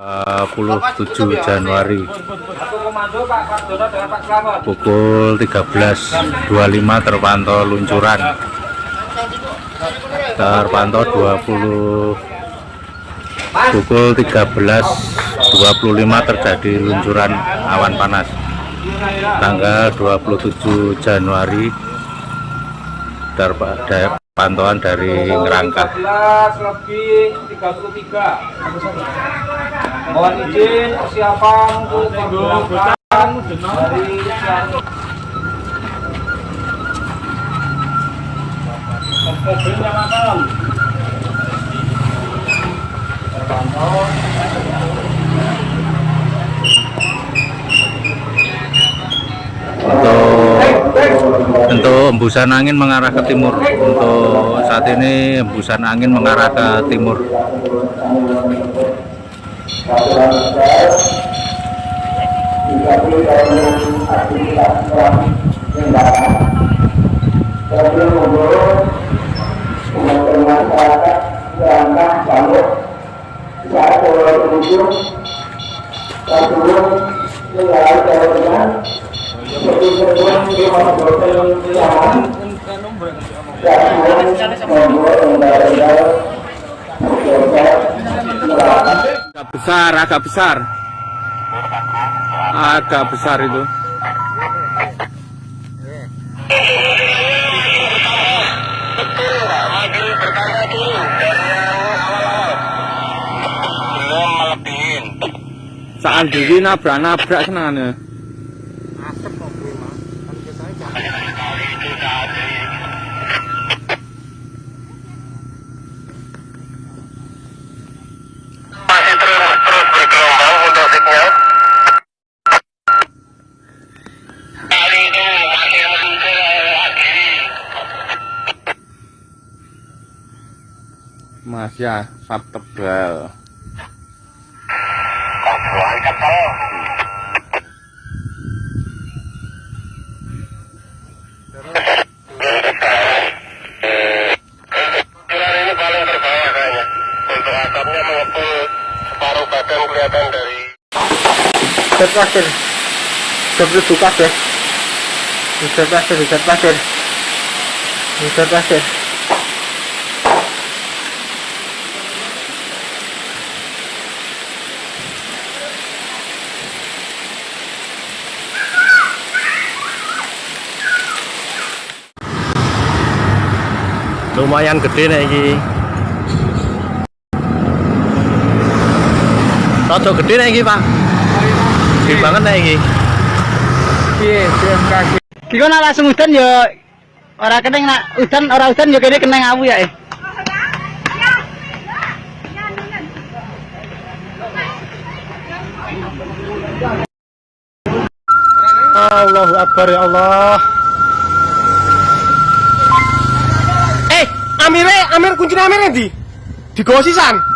27 Januari. Pukul 13.25 terpantau luncuran. Terpantau 20 pukul 13.25 terjadi luncuran awan panas. Tanggal 27 Januari pantauan dari Ngerangka lebih 33 mohon izin persiapan untuk dari untuk untuk embusan angin mengarah ke timur. Untuk saat ini embusan angin mengarah ke timur agak besar agak besar. Agak besar itu. Saat diri nabrak-nabrak senangannya masih asap tebal. Pilar ini paling terbawah kayaknya. Untuk atapnya mengepul separuh lumayan gede nih ini Rodo gede nih ini pak gede banget nih ini Iya, BMKG. Kiko nak langsung udan ya ora keneng nak udan ora udan ya kene keneng awu ya eh. Allahu Akbar ya Allah. Amire, Amir kuncinya Amir di di gosisan.